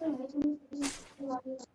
这พื่อนไอ้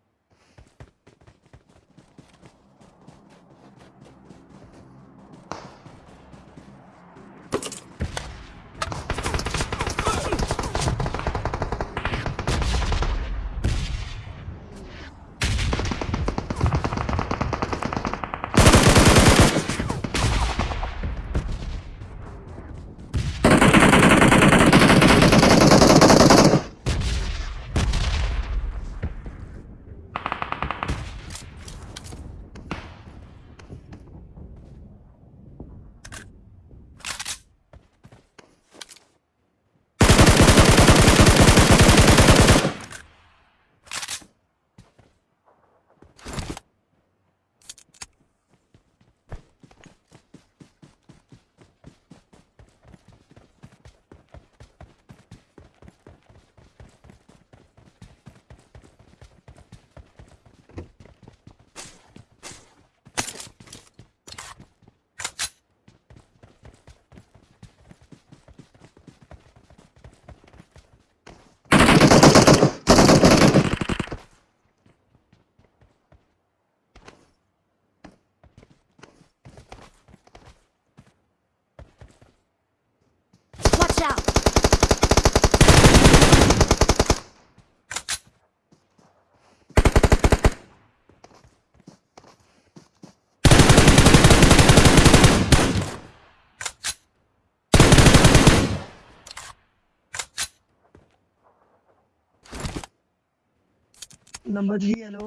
number three hello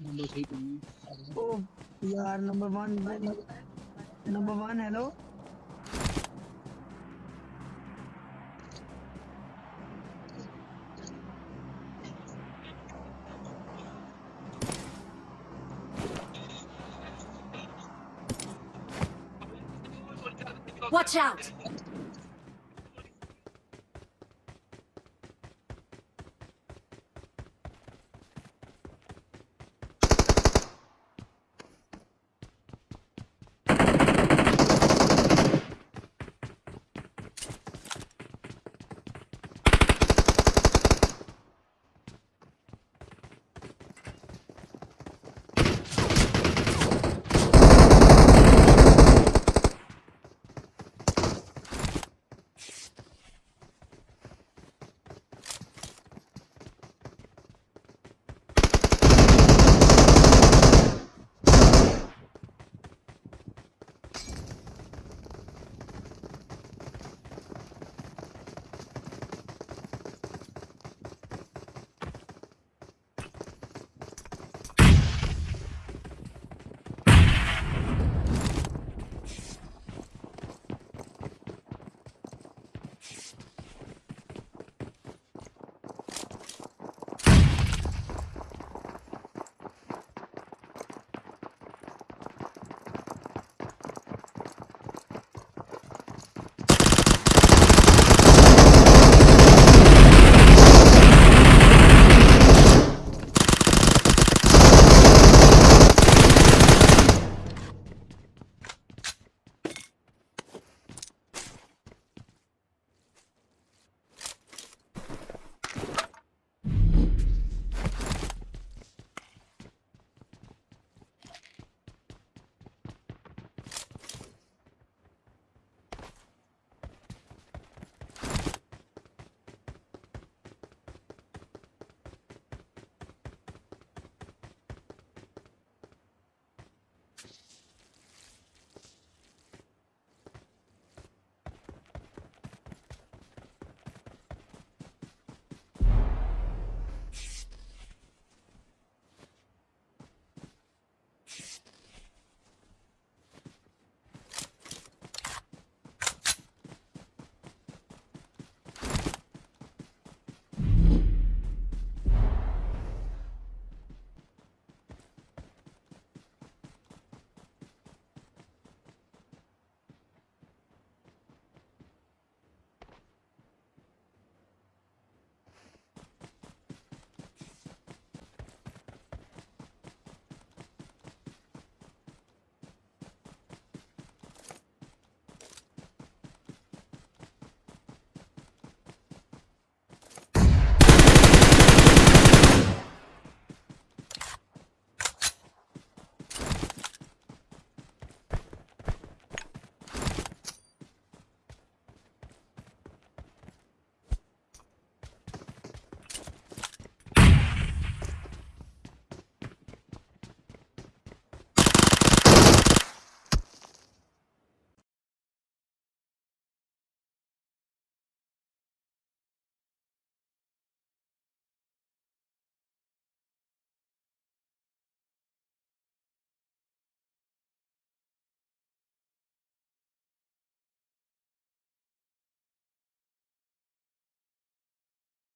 number three तुम ओ यार number one number one hello Watch out!